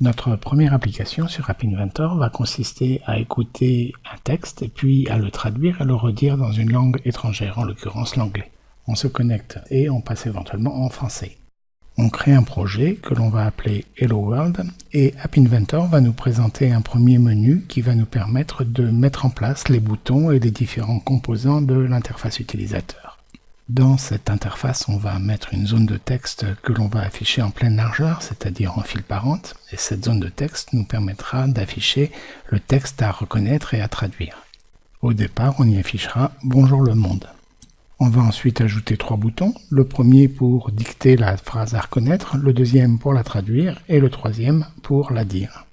Notre première application sur App Inventor va consister à écouter un texte puis à le traduire et le redire dans une langue étrangère, en l'occurrence l'anglais. On se connecte et on passe éventuellement en français. On crée un projet que l'on va appeler Hello World et App Inventor va nous présenter un premier menu qui va nous permettre de mettre en place les boutons et les différents composants de l'interface utilisateur. Dans cette interface, on va mettre une zone de texte que l'on va afficher en pleine largeur, c'est-à-dire en fil parente, et cette zone de texte nous permettra d'afficher le texte à reconnaître et à traduire. Au départ, on y affichera « Bonjour le monde ». On va ensuite ajouter trois boutons, le premier pour dicter la phrase à reconnaître, le deuxième pour la traduire et le troisième pour la dire.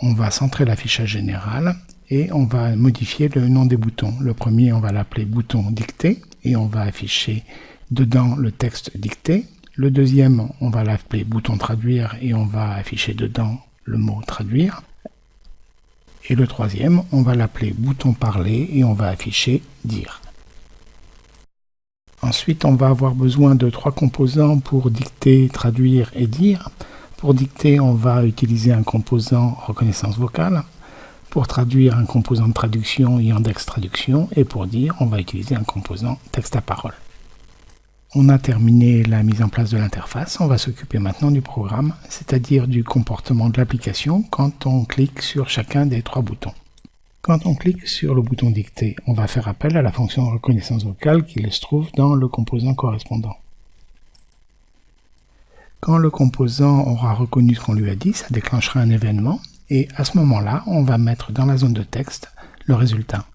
On va centrer l'affichage général et on va modifier le nom des boutons. Le premier, on va l'appeler bouton dicté et on va afficher dedans le texte dicté. Le deuxième, on va l'appeler bouton traduire et on va afficher dedans le mot traduire. Et le troisième, on va l'appeler bouton parler et on va afficher dire. Ensuite, on va avoir besoin de trois composants pour dicter, traduire et dire. Pour dicter, on va utiliser un composant reconnaissance vocale. Pour traduire un composant de traduction Yandex Traduction et pour dire, on va utiliser un composant texte à parole. On a terminé la mise en place de l'interface, on va s'occuper maintenant du programme, c'est-à-dire du comportement de l'application quand on clique sur chacun des trois boutons. Quand on clique sur le bouton dicter, on va faire appel à la fonction reconnaissance vocale qui se trouve dans le composant correspondant. Quand le composant aura reconnu ce qu'on lui a dit, ça déclenchera un événement et à ce moment-là, on va mettre dans la zone de texte le résultat.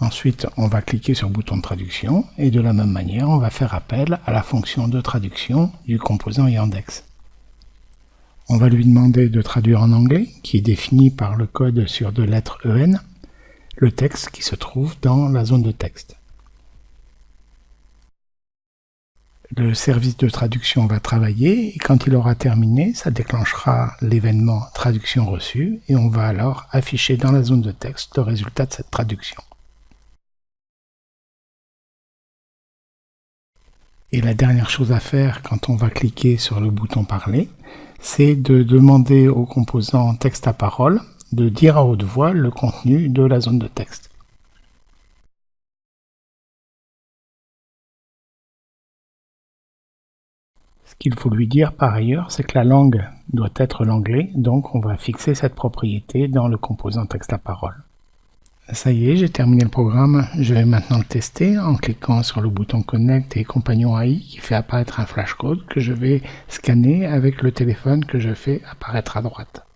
Ensuite, on va cliquer sur le bouton de traduction et de la même manière, on va faire appel à la fonction de traduction du composant Yandex. On va lui demander de traduire en anglais, qui est défini par le code sur deux lettres EN, le texte qui se trouve dans la zone de texte. Le service de traduction va travailler et quand il aura terminé, ça déclenchera l'événement traduction reçue et on va alors afficher dans la zone de texte le résultat de cette traduction. Et la dernière chose à faire quand on va cliquer sur le bouton parler, c'est de demander au composant texte à parole de dire à haute voix le contenu de la zone de texte. Ce qu'il faut lui dire par ailleurs, c'est que la langue doit être l'anglais, donc on va fixer cette propriété dans le composant texte à parole. Ça y est, j'ai terminé le programme. Je vais maintenant le tester en cliquant sur le bouton Connect et Compagnon AI qui fait apparaître un flashcode que je vais scanner avec le téléphone que je fais apparaître à droite.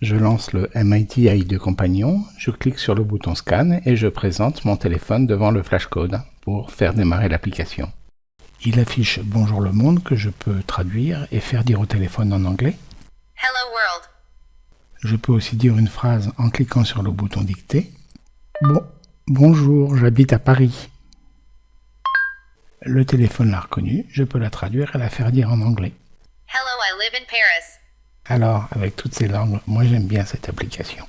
Je lance le MIT AI de Compagnon, je clique sur le bouton Scan et je présente mon téléphone devant le flashcode pour faire démarrer l'application. Il affiche Bonjour le monde que je peux traduire et faire dire au téléphone en anglais. Hello world. Je peux aussi dire une phrase en cliquant sur le bouton dicter. Bon, bonjour, j'habite à Paris. Le téléphone l'a reconnu, je peux la traduire et la faire dire en anglais. Hello, I live in Paris. Alors, avec toutes ces langues, moi j'aime bien cette application.